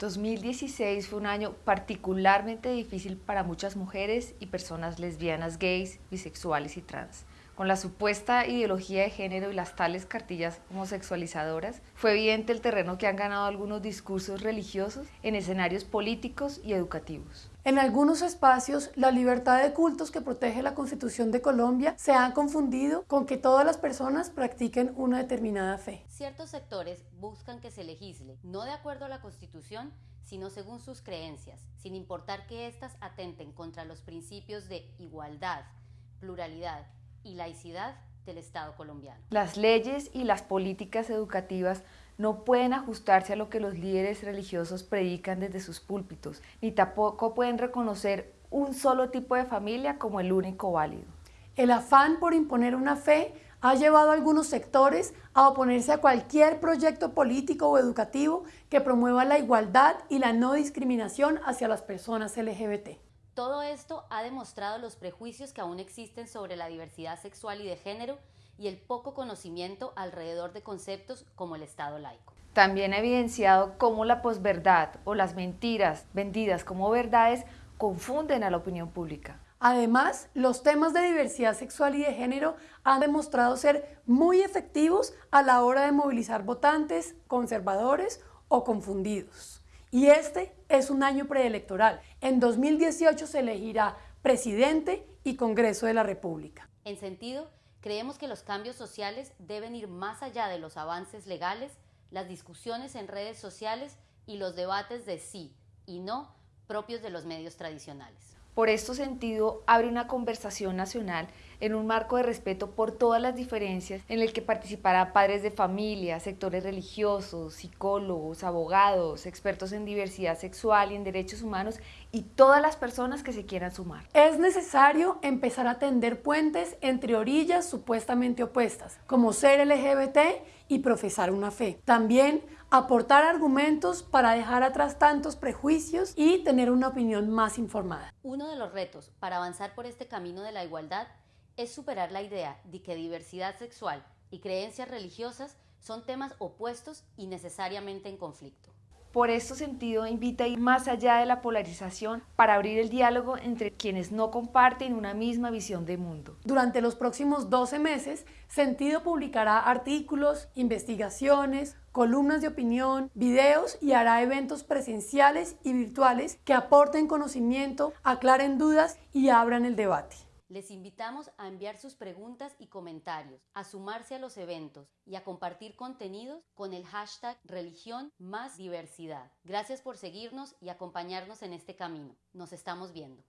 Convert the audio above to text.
2016 fue un año particularmente difícil para muchas mujeres y personas lesbianas, gays, bisexuales y trans. Con la supuesta ideología de género y las tales cartillas homosexualizadoras, fue evidente el terreno que han ganado algunos discursos religiosos en escenarios políticos y educativos. En algunos espacios, la libertad de cultos que protege la Constitución de Colombia se ha confundido con que todas las personas practiquen una determinada fe. Ciertos sectores buscan que se legisle, no de acuerdo a la Constitución, sino según sus creencias, sin importar que éstas atenten contra los principios de igualdad, pluralidad y laicidad del Estado colombiano. Las leyes y las políticas educativas no pueden ajustarse a lo que los líderes religiosos predican desde sus púlpitos, ni tampoco pueden reconocer un solo tipo de familia como el único válido. El afán por imponer una fe ha llevado a algunos sectores a oponerse a cualquier proyecto político o educativo que promueva la igualdad y la no discriminación hacia las personas LGBT. Todo esto ha demostrado los prejuicios que aún existen sobre la diversidad sexual y de género y el poco conocimiento alrededor de conceptos como el Estado laico. También ha evidenciado cómo la posverdad o las mentiras vendidas como verdades confunden a la opinión pública. Además, los temas de diversidad sexual y de género han demostrado ser muy efectivos a la hora de movilizar votantes conservadores o confundidos. Y este es un año preelectoral. En 2018 se elegirá presidente y Congreso de la República. En sentido, creemos que los cambios sociales deben ir más allá de los avances legales, las discusiones en redes sociales y los debates de sí y no propios de los medios tradicionales. Por este sentido, abre una conversación nacional en un marco de respeto por todas las diferencias en el que participarán padres de familia, sectores religiosos, psicólogos, abogados, expertos en diversidad sexual y en derechos humanos y todas las personas que se quieran sumar. Es necesario empezar a tender puentes entre orillas supuestamente opuestas, como ser LGBT y profesar una fe. También aportar argumentos para dejar atrás tantos prejuicios y tener una opinión más informada. Uno de los retos para avanzar por este camino de la igualdad es superar la idea de que diversidad sexual y creencias religiosas son temas opuestos y necesariamente en conflicto. Por este sentido, invita a ir más allá de la polarización para abrir el diálogo entre quienes no comparten una misma visión de mundo. Durante los próximos 12 meses, Sentido publicará artículos, investigaciones, columnas de opinión, videos y hará eventos presenciales y virtuales que aporten conocimiento, aclaren dudas y abran el debate. Les invitamos a enviar sus preguntas y comentarios, a sumarse a los eventos y a compartir contenidos con el hashtag religión más diversidad. Gracias por seguirnos y acompañarnos en este camino. Nos estamos viendo.